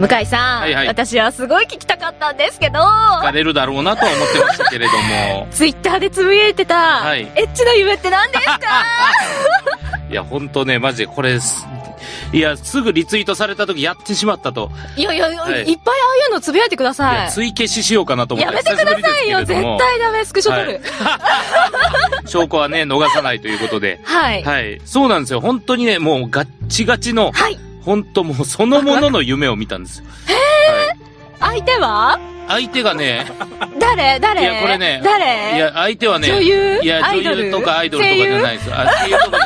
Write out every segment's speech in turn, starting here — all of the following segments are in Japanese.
向井さん、はいはい私はすごい聞きたかったんですけど、聞かれるだろうなとは思ってましたけれども。ツイッターでつぶやいてた、はいエッチな夢って何ですか？いや、ほんとね、マジでこれす、いや、すぐリツイートされた時やってしまったと。いやいや、い、っはいぱいああいうのつぶやいてくだいさや、い。追消ししようかなと思って。やめてくださいよ、絶対ダメ、スクショ撮る。証拠はね、逃さないということで。はい。はい。はい。そうなんですよ。本当にね、もうガッチガチの、本当もうそのものの夢を見たんですよ。はい。相手は？相手がね、誰？誰？いやこれね誰？いや、相手はね、女優？いや、女優とかアイドルとかじゃないです。あ、声優とか。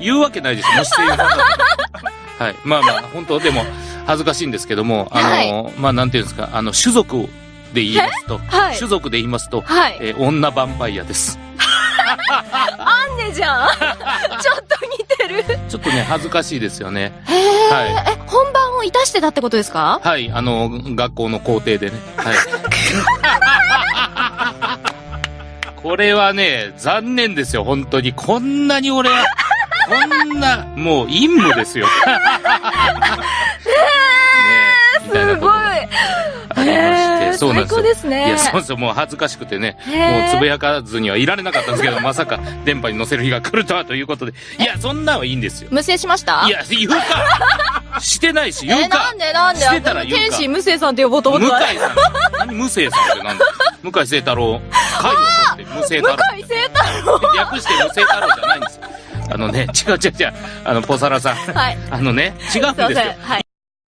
言うわけないですよ。もし声優さんだったら。はい。まあまあ、本当でも、恥ずかしいんですけども、あの、まあなんていうんですか、あの、種族で言いますと、はい種族で言いますと、はい。えー女ヴァンパイアです。アンネじゃん。ちょっとね、恥ずかしいですよね。へえ、はえ、本番をいたしてたってことですか？はい、あの、学校の校庭でね。はい。これはね、残念ですよ、本当に。こんなに俺は、こんな、もう陰夢ですよ。ねえ、みたいなことがありまして、へーそうなんですよ。ですね。いや、そうそう、もう恥ずかしくてね、もうつぶやかずにはいられなかったんですけど、まさか電波に乗せる日が来るとはということで、いや、そんなんはいいんですよ。無声しました？いや、言うかしてないし、言え、うかなんでなんで？してたら天使無声さんって呼ぼうと思向井ってた。さん。何無声さんってなんだ？向井聖太郎。会を取って無声太郎。向井聖太郎。略して無声太郎じゃないんですよ。あのね、違う違う違う。あの、ポサラさん。はい。あのね、違うんですよす。はい。